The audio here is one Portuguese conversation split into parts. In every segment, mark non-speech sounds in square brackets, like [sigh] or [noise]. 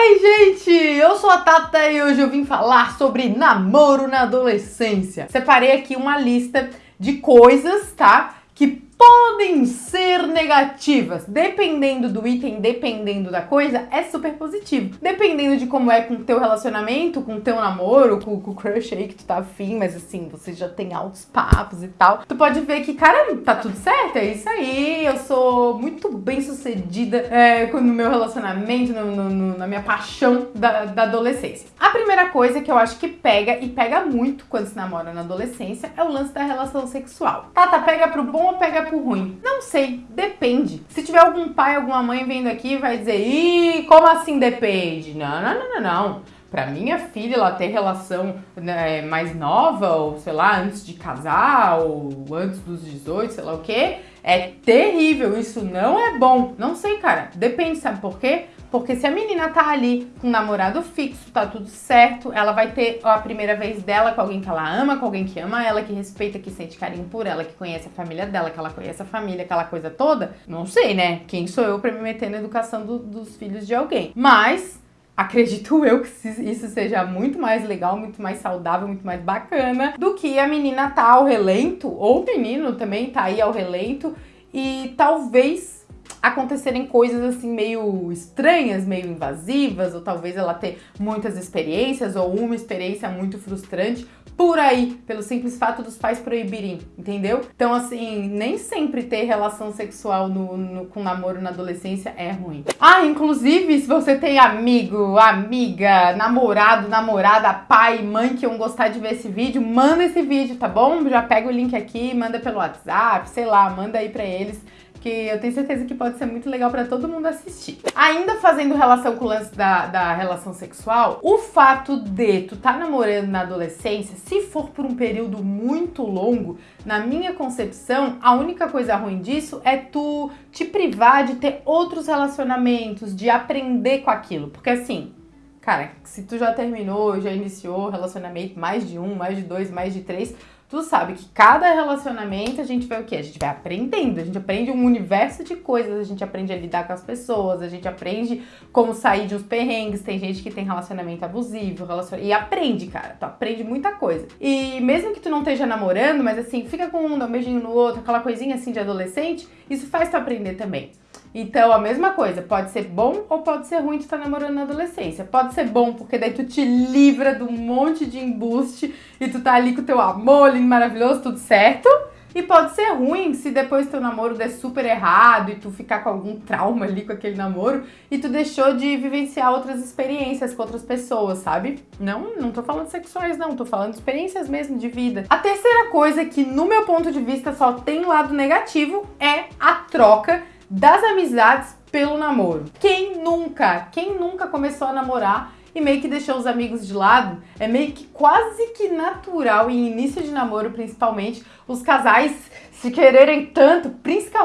Oi, gente! Eu sou a Tata e hoje eu vim falar sobre namoro na adolescência. Separei aqui uma lista de coisas, tá? Que podem ser negativas. Dependendo do item, dependendo da coisa, é super positivo. Dependendo de como é com o teu relacionamento, com o teu namoro, com, com o crush aí que tu tá afim, mas assim, você já tem altos papos e tal, tu pode ver que, cara, tá tudo certo, é isso aí, eu sou muito bem sucedida é, no meu relacionamento, no, no, no, na minha paixão da, da adolescência. A primeira coisa que eu acho que pega, e pega muito quando se namora na adolescência, é o lance da relação sexual. Tata, pega pro bom ou pega ruim? Não sei, depende. Se tiver algum pai, alguma mãe vendo aqui, vai dizer, ih, como assim depende? Não, não, não, não, não. Pra minha filha, ela ter relação né, mais nova, ou sei lá, antes de casar, ou antes dos 18, sei lá o que, é terrível. Isso não é bom. Não sei, cara. Depende, sabe por quê? Porque se a menina tá ali com um namorado fixo, tá tudo certo, ela vai ter a primeira vez dela com alguém que ela ama, com alguém que ama ela, que respeita, que sente carinho por ela, que conhece a família dela, que ela conhece a família, aquela coisa toda. Não sei, né? Quem sou eu pra me meter na educação do, dos filhos de alguém? Mas acredito [laughs] eu que isso seja muito mais legal, muito mais saudável, muito mais bacana do que a menina tá ao relento, ou o menino também tá aí ao relento, e talvez acontecerem coisas assim meio estranhas, meio invasivas, ou talvez ela ter muitas experiências ou uma experiência muito frustrante por aí, pelo simples fato dos pais proibirem, entendeu? Então, assim, nem sempre ter relação sexual no, no, com namoro na adolescência é ruim. Ah, inclusive, se você tem amigo, amiga, namorado, namorada, pai, mãe que iam gostar de ver esse vídeo, manda esse vídeo, tá bom? Já pega o link aqui, manda pelo WhatsApp, sei lá, manda aí pra eles que eu tenho certeza que pode ser muito legal para todo mundo assistir. Ainda fazendo relação com o lance da, da relação sexual, o fato de tu tá namorando na adolescência, se for por um período muito longo, na minha concepção, a única coisa ruim disso é tu te privar de ter outros relacionamentos, de aprender com aquilo. Porque assim, cara, se tu já terminou, já iniciou relacionamento, mais de um, mais de dois, mais de três, tu sabe que cada relacionamento a gente vai o quê? A gente vai aprendendo, a gente aprende um universo de coisas, a gente aprende a lidar com as pessoas, a gente aprende como sair de uns perrengues, tem gente que tem relacionamento abusivo, relacion... e aprende, cara, tu aprende muita coisa. E mesmo que tu não esteja namorando, mas assim, fica com um, dá um beijinho no outro, aquela coisinha assim de adolescente, isso faz tu aprender também. Então, a mesma coisa, pode ser bom ou pode ser ruim de estar namorando na adolescência. Pode ser bom porque daí tu te livra de um monte de embuste e tu tá ali com o teu amor lindo, maravilhoso, tudo certo. E pode ser ruim se depois teu namoro der super errado e tu ficar com algum trauma ali com aquele namoro e tu deixou de vivenciar outras experiências com outras pessoas, sabe? Não, não tô falando sexuais não, tô falando experiências mesmo de vida. A terceira coisa que no meu ponto de vista só tem lado negativo é a troca das amizades pelo namoro. Quem nunca, quem nunca começou a namorar e meio que deixou os amigos de lado? É meio que quase que natural em início de namoro, principalmente, os casais se quererem tanto,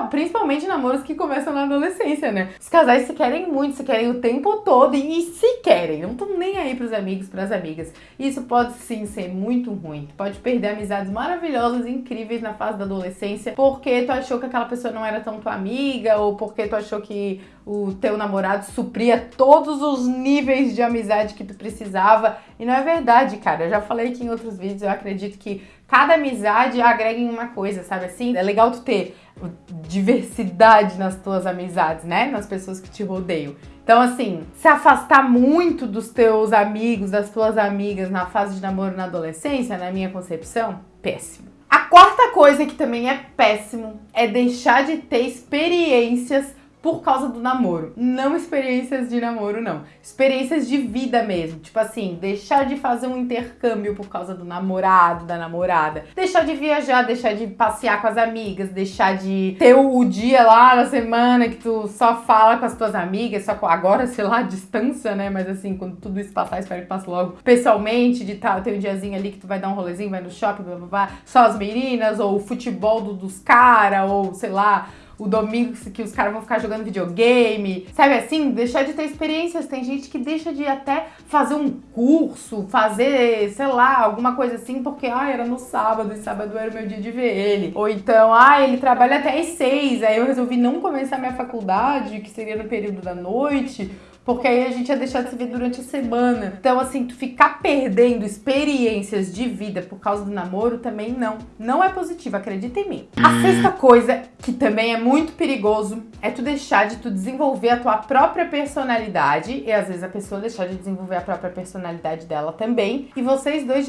principalmente namoros que começam na adolescência, né? Os casais se querem muito, se querem o tempo todo e se querem, não estão nem aí pros amigos, pras amigas. Isso pode sim ser muito ruim. Pode perder amizades maravilhosas, incríveis na fase da adolescência, porque tu achou que aquela pessoa não era tão tua amiga, ou porque tu achou que o teu namorado supria todos os níveis de amizade que tu precisava. E não é verdade, cara. Eu já falei aqui em outros vídeos, eu acredito que cada amizade agrega em uma coisa, sabe assim? É legal tu ter diversidade nas tuas amizades, né? Nas pessoas que te rodeiam. Então, assim, se afastar muito dos teus amigos, das tuas amigas na fase de namoro na adolescência, na minha concepção, péssimo. A quarta coisa que também é péssimo é deixar de ter experiências por causa do namoro. Não experiências de namoro, não. Experiências de vida mesmo. Tipo assim, deixar de fazer um intercâmbio por causa do namorado, da namorada. Deixar de viajar, deixar de passear com as amigas, deixar de ter o dia lá na semana que tu só fala com as tuas amigas, só com agora, sei lá, [laughs] distância, né? Mas assim, quando tudo isso passar, espero que passe logo pessoalmente, de tá, ter um diazinho ali que tu vai dar um rolezinho, vai no shopping, blá blá blá, só as meninas, ou o futebol do, dos caras, ou sei lá, o domingo que os caras vão ficar jogando videogame, sabe assim? Deixar de ter experiências. Tem gente que deixa de até fazer um curso, fazer, sei lá, alguma coisa assim, porque, ah, era no sábado e sábado era o meu dia de ver ele. Ou então, ah, ele trabalha até às seis, aí eu resolvi não começar minha faculdade, que seria no período da noite, porque aí a gente ia deixar de se ver durante a semana. Então, assim, tu ficar perdendo experiências de vida por causa do namoro também não. Não é positivo, acredita em mim. A sexta coisa, que também é muito perigoso, é tu deixar de tu desenvolver a tua própria personalidade, e às vezes a pessoa deixar de desenvolver a própria personalidade dela também, e vocês dois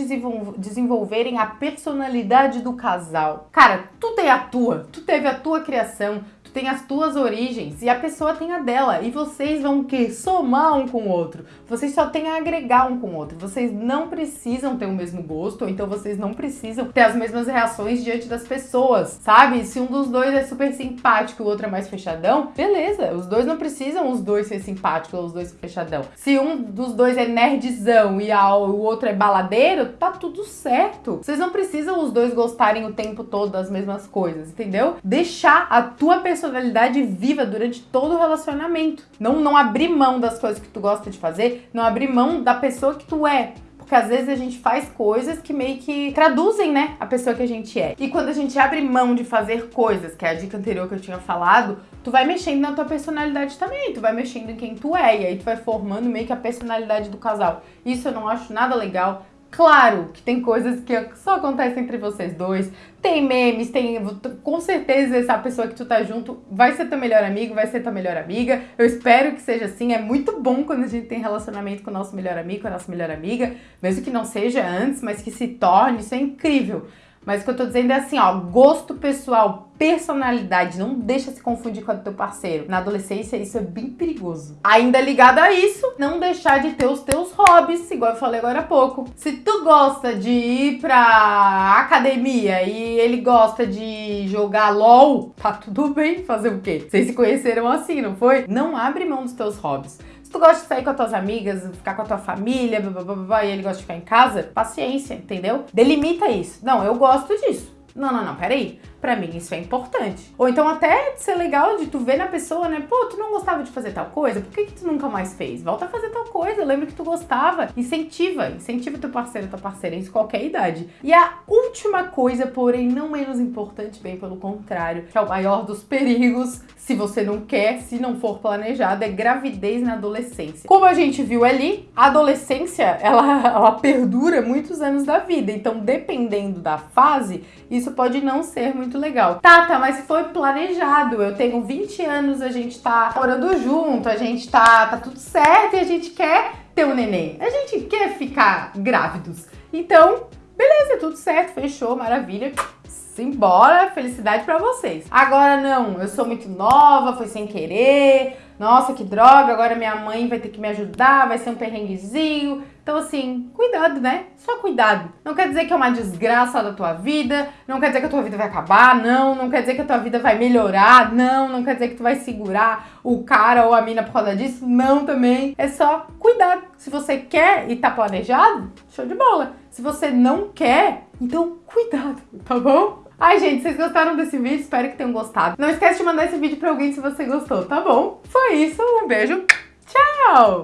desenvolverem a personalidade do casal. Cara, tu tem a tua, tu teve a tua criação, tem as tuas origens e a pessoa tem a dela. E vocês vão o quê? Somar um com o outro. Vocês só têm a agregar um com o outro. Vocês não precisam ter o mesmo gosto, ou então vocês não precisam ter as mesmas reações diante das pessoas, sabe? Se um dos dois é super simpático e o outro é mais fechadão, beleza. Os dois não precisam os dois ser simpáticos ou os dois ser fechadão. Se um dos dois é nerdzão e o outro é baladeiro, tá tudo certo. Vocês não precisam os dois gostarem o tempo todo das mesmas coisas, entendeu? Deixar a tua pessoa personalidade viva durante todo o relacionamento. Não, não abrir mão das coisas que tu gosta de fazer, não abrir mão da pessoa que tu é. Porque às vezes a gente faz coisas que meio que traduzem, né, a pessoa que a gente é. E quando a gente abre mão de fazer coisas, que é a dica anterior que eu tinha falado, tu vai mexendo na tua personalidade também, tu vai mexendo em quem tu é, e aí tu vai formando meio que a personalidade do casal. Isso eu não acho nada legal, Claro que tem coisas que só acontecem entre vocês dois, tem memes, tem. Com certeza essa pessoa que tu tá junto vai ser teu melhor amigo, vai ser tua melhor amiga. Eu espero que seja assim. É muito bom quando a gente tem relacionamento com o nosso melhor amigo, com a nossa melhor amiga, mesmo que não seja antes, mas que se torne, isso é incrível. Mas o que eu tô dizendo é assim, ó, gosto pessoal, personalidade, não deixa se confundir com do teu parceiro. Na adolescência isso é bem perigoso. Ainda ligado a isso, não deixar de ter os teus hobbies, igual eu falei agora há pouco. Se tu gosta de ir pra academia e ele gosta de jogar LOL, tá tudo bem fazer o quê? Vocês se conheceram assim, não foi? Não abre mão dos teus hobbies tu gosta de sair com as tuas amigas, ficar com a tua família, blá, blá, blá, e ele gosta de ficar em casa, paciência, entendeu? Delimita isso. Não, eu gosto disso. Não, não, não, peraí. Pra mim isso é importante. Ou então até ser legal de tu ver na pessoa, né? Pô, tu não gostava de fazer tal coisa? Por que, que tu nunca mais fez? Volta a fazer tal coisa, lembra que tu gostava. Incentiva, incentiva teu parceiro, tua parceira, em qualquer idade. E a última coisa, porém não menos importante, bem pelo contrário, que é o maior dos perigos, se você não quer, se não for planejado, é gravidez na adolescência. Como a gente viu ali, a adolescência, ela, ela perdura muitos anos da vida. Então, dependendo da fase, isso pode não ser muito legal. Tá, mas foi planejado. Eu tenho 20 anos, a gente tá morando junto, a gente tá, tá tudo certo e a gente quer ter um neném. A gente quer ficar grávidos. Então, beleza, tudo certo, fechou, maravilha. Simbora, felicidade para vocês. Agora não, eu sou muito nova, foi sem querer, nossa, que droga, agora minha mãe vai ter que me ajudar, vai ser um perrenguezinho. Então, assim, cuidado, né? Só cuidado. Não quer dizer que é uma desgraça da tua vida, não quer dizer que a tua vida vai acabar, não. Não quer dizer que a tua vida vai melhorar, não. Não quer dizer que tu vai segurar o cara ou a mina por causa disso, não também. É só cuidado. Se você quer e tá planejado, show de bola. Se você não quer, então cuidado, tá bom? Ai, gente, vocês gostaram desse vídeo? Espero que tenham gostado. Não esquece de mandar esse vídeo pra alguém se você gostou, tá bom? Foi isso, um beijo, tchau!